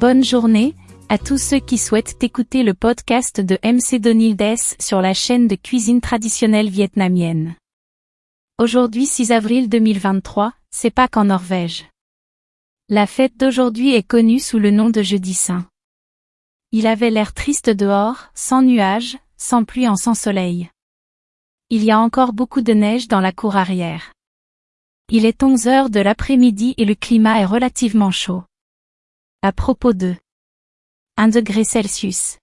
Bonne journée à tous ceux qui souhaitent écouter le podcast de MC Donildes sur la chaîne de cuisine traditionnelle vietnamienne. Aujourd'hui 6 avril 2023, c'est Pâques en Norvège. La fête d'aujourd'hui est connue sous le nom de Jeudi Saint. Il avait l'air triste dehors, sans nuages, sans pluie en sans soleil. Il y a encore beaucoup de neige dans la cour arrière. Il est 11 heures de l'après-midi et le climat est relativement chaud. À propos de 1 degré Celsius.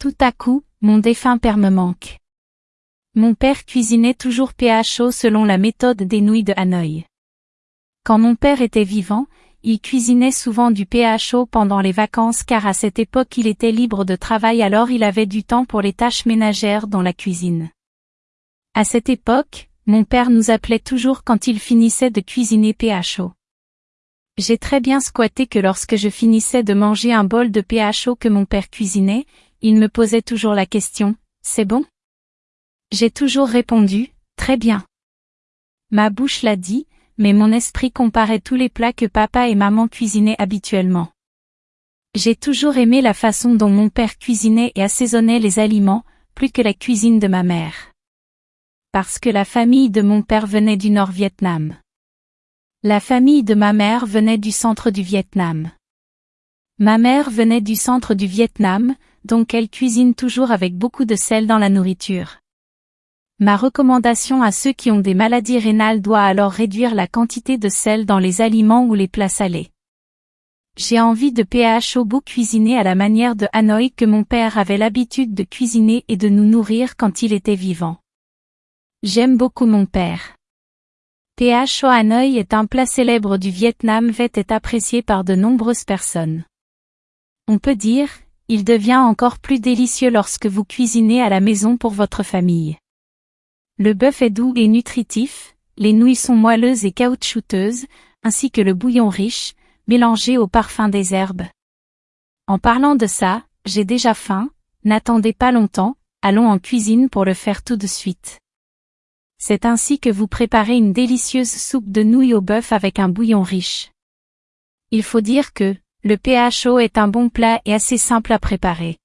Tout à coup, mon défunt père me manque. Mon père cuisinait toujours PHO selon la méthode des nouilles de Hanoï. Quand mon père était vivant, il cuisinait souvent du PHO pendant les vacances car à cette époque il était libre de travail alors il avait du temps pour les tâches ménagères dans la cuisine. À cette époque, mon père nous appelait toujours quand il finissait de cuisiner PHO. J'ai très bien squatté que lorsque je finissais de manger un bol de PHO que mon père cuisinait, il me posait toujours la question, c'est bon? J'ai toujours répondu, très bien. Ma bouche l'a dit, mais mon esprit comparait tous les plats que papa et maman cuisinaient habituellement. J'ai toujours aimé la façon dont mon père cuisinait et assaisonnait les aliments, plus que la cuisine de ma mère parce que la famille de mon père venait du Nord Vietnam. La famille de ma mère venait du centre du Vietnam. Ma mère venait du centre du Vietnam, donc elle cuisine toujours avec beaucoup de sel dans la nourriture. Ma recommandation à ceux qui ont des maladies rénales doit alors réduire la quantité de sel dans les aliments ou les plats salés. J'ai envie de PH beau cuisiner à la manière de Hanoï que mon père avait l'habitude de cuisiner et de nous nourrir quand il était vivant. J'aime beaucoup mon père. PH Hanoï est un plat célèbre du Vietnam Vet est apprécié par de nombreuses personnes. On peut dire, il devient encore plus délicieux lorsque vous cuisinez à la maison pour votre famille. Le bœuf est doux et nutritif, les nouilles sont moelleuses et caoutchouteuses, ainsi que le bouillon riche, mélangé au parfum des herbes. En parlant de ça, j'ai déjà faim, n'attendez pas longtemps, allons en cuisine pour le faire tout de suite. C'est ainsi que vous préparez une délicieuse soupe de nouilles au bœuf avec un bouillon riche. Il faut dire que, le PHO est un bon plat et assez simple à préparer.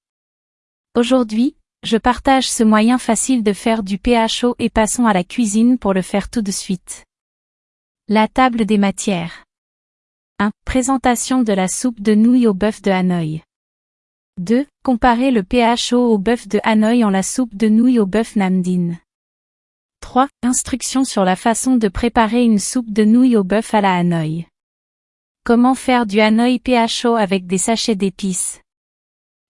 Aujourd'hui, je partage ce moyen facile de faire du PHO et passons à la cuisine pour le faire tout de suite. La table des matières. 1. Présentation de la soupe de nouilles au bœuf de Hanoï. 2. Comparer le PHO au bœuf de Hanoï en la soupe de nouilles au bœuf Namdin. 3. Instructions sur la façon de préparer une soupe de nouilles au bœuf à la Hanoï. Comment faire du Hanoï PHO avec des sachets d'épices?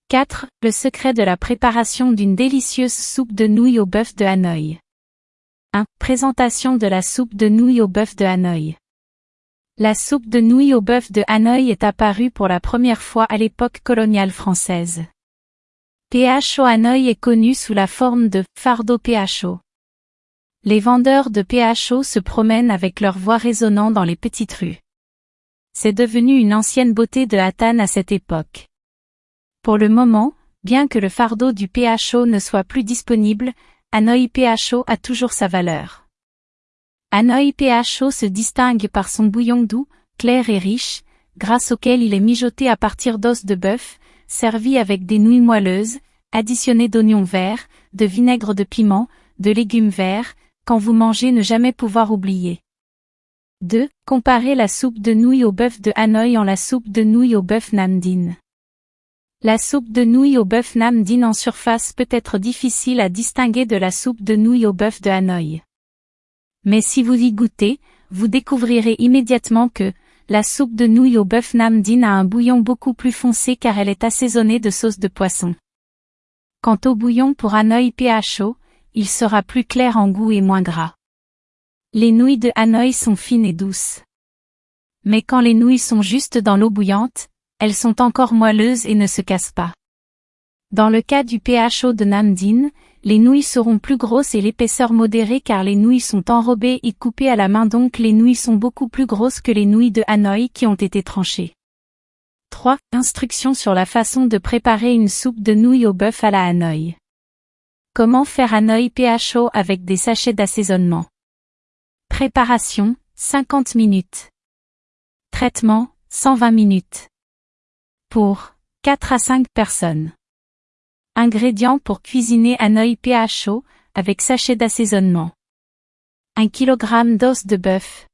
4. Le secret de la préparation d'une délicieuse soupe de nouilles au bœuf de Hanoï. 1. Présentation de la soupe de nouilles au bœuf de Hanoï. La soupe de nouilles au bœuf de Hanoï est apparue pour la première fois à l'époque coloniale française. PHO Hanoï est connu sous la forme de fardeau PHO. Les vendeurs de PHO se promènent avec leur voix résonnant dans les petites rues. C'est devenu une ancienne beauté de Hattan à cette époque. Pour le moment, bien que le fardeau du PHO ne soit plus disponible, Hanoi PHO a toujours sa valeur. Hanoi PHO se distingue par son bouillon doux, clair et riche, grâce auquel il est mijoté à partir d'os de bœuf, servi avec des nouilles moelleuses, additionné d'oignons verts, de vinaigre de piment, de légumes verts, quand vous mangez ne jamais pouvoir oublier. 2. Comparez la soupe de nouilles au bœuf de Hanoï en la soupe de nouilles au bœuf Namdin. La soupe de nouilles au bœuf Namdin en surface peut être difficile à distinguer de la soupe de nouilles au bœuf de Hanoï. Mais si vous y goûtez, vous découvrirez immédiatement que, la soupe de nouilles au bœuf Namdin a un bouillon beaucoup plus foncé car elle est assaisonnée de sauce de poisson. Quant au bouillon pour Hanoï PHO, il sera plus clair en goût et moins gras. Les nouilles de Hanoï sont fines et douces. Mais quand les nouilles sont juste dans l'eau bouillante, elles sont encore moelleuses et ne se cassent pas. Dans le cas du PHO de Namdin, les nouilles seront plus grosses et l'épaisseur modérée car les nouilles sont enrobées et coupées à la main donc les nouilles sont beaucoup plus grosses que les nouilles de Hanoï qui ont été tranchées. 3. Instructions sur la façon de préparer une soupe de nouilles au bœuf à la Hanoï. Comment faire un œil PHO avec des sachets d'assaisonnement Préparation, 50 minutes. Traitement, 120 minutes. Pour 4 à 5 personnes. Ingrédients pour cuisiner œil pH chaud, avec sachet d'assaisonnement. 1 kg d'os de bœuf.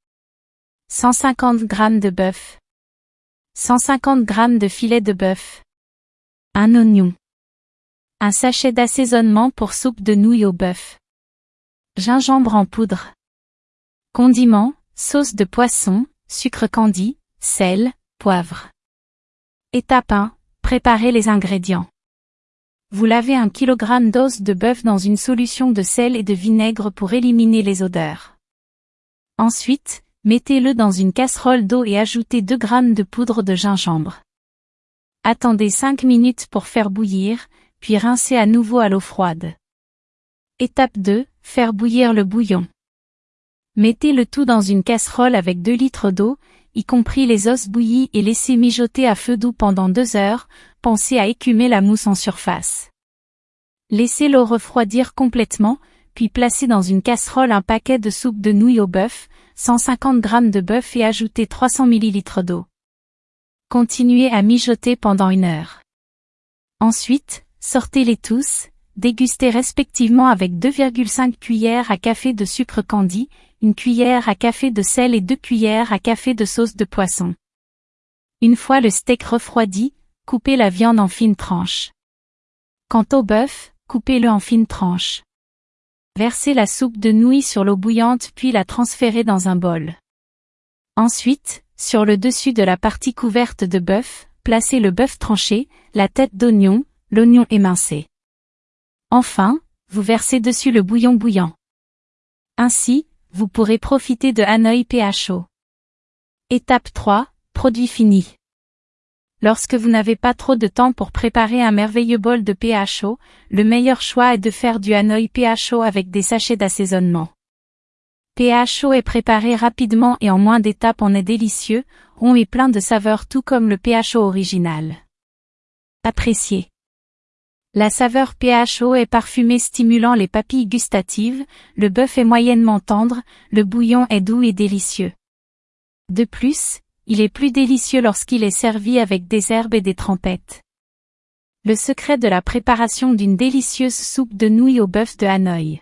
150 g de bœuf. 150 g de filet de bœuf. Un oignon. Un sachet d'assaisonnement pour soupe de nouilles au bœuf. Gingembre en poudre. Condiments, sauce de poisson, sucre candi, sel, poivre. Étape 1. Préparez les ingrédients. Vous lavez un kilogramme d'os de bœuf dans une solution de sel et de vinaigre pour éliminer les odeurs. Ensuite, mettez-le dans une casserole d'eau et ajoutez 2 g de poudre de gingembre. Attendez 5 minutes pour faire bouillir, puis rincez à nouveau à l'eau froide. Étape 2. Faire bouillir le bouillon. Mettez le tout dans une casserole avec 2 litres d'eau, y compris les os bouillis et laissez mijoter à feu doux pendant 2 heures, pensez à écumer la mousse en surface. Laissez l'eau refroidir complètement, puis placez dans une casserole un paquet de soupe de nouilles au bœuf, 150 g de bœuf et ajoutez 300 ml d'eau. Continuez à mijoter pendant une heure. Ensuite, sortez-les tous, dégustez respectivement avec 2,5 cuillères à café de sucre candi, une cuillère à café de sel et deux cuillères à café de sauce de poisson. Une fois le steak refroidi, coupez la viande en fines tranches. Quant au bœuf, coupez-le en fines tranches. Versez la soupe de nouilles sur l'eau bouillante puis la transférez dans un bol. Ensuite, sur le dessus de la partie couverte de bœuf, placez le bœuf tranché, la tête d'oignon, l'oignon émincé. Enfin, vous versez dessus le bouillon bouillant. Ainsi, vous pourrez profiter de Hanoï PHO. Étape 3, produit fini. Lorsque vous n'avez pas trop de temps pour préparer un merveilleux bol de PHO, le meilleur choix est de faire du Hanoï PHO avec des sachets d'assaisonnement. PHO est préparé rapidement et en moins d'étapes en est délicieux, rond et plein de saveurs tout comme le PHO original. Appréciez. La saveur PHO est parfumée stimulant les papilles gustatives, le bœuf est moyennement tendre, le bouillon est doux et délicieux. De plus, il est plus délicieux lorsqu'il est servi avec des herbes et des trempettes. Le secret de la préparation d'une délicieuse soupe de nouilles au bœuf de Hanoï.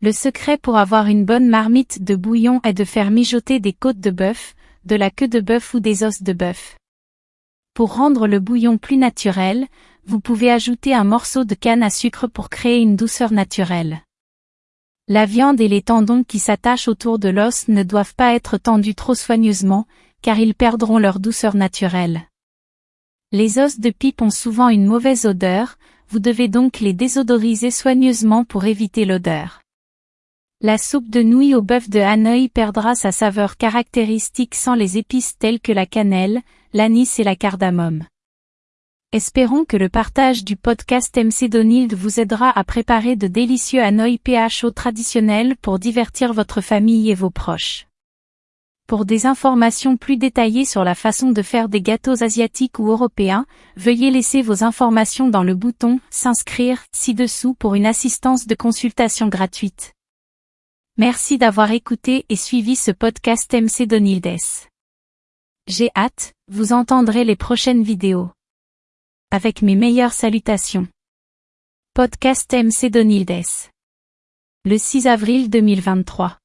Le secret pour avoir une bonne marmite de bouillon est de faire mijoter des côtes de bœuf, de la queue de bœuf ou des os de bœuf. Pour rendre le bouillon plus naturel, vous pouvez ajouter un morceau de canne à sucre pour créer une douceur naturelle. La viande et les tendons qui s'attachent autour de l'os ne doivent pas être tendus trop soigneusement, car ils perdront leur douceur naturelle. Les os de pipe ont souvent une mauvaise odeur, vous devez donc les désodoriser soigneusement pour éviter l'odeur. La soupe de nouilles au bœuf de Hanoï perdra sa saveur caractéristique sans les épices telles que la cannelle, l'anis et la cardamome. Espérons que le partage du podcast MC Donald vous aidera à préparer de délicieux Hanoï PHO traditionnels pour divertir votre famille et vos proches. Pour des informations plus détaillées sur la façon de faire des gâteaux asiatiques ou européens, veuillez laisser vos informations dans le bouton S'inscrire ci-dessous pour une assistance de consultation gratuite. Merci d'avoir écouté et suivi ce podcast MC Donildes. J'ai hâte, vous entendrez les prochaines vidéos avec mes meilleures salutations. Podcast MC Donildes. Le 6 avril 2023.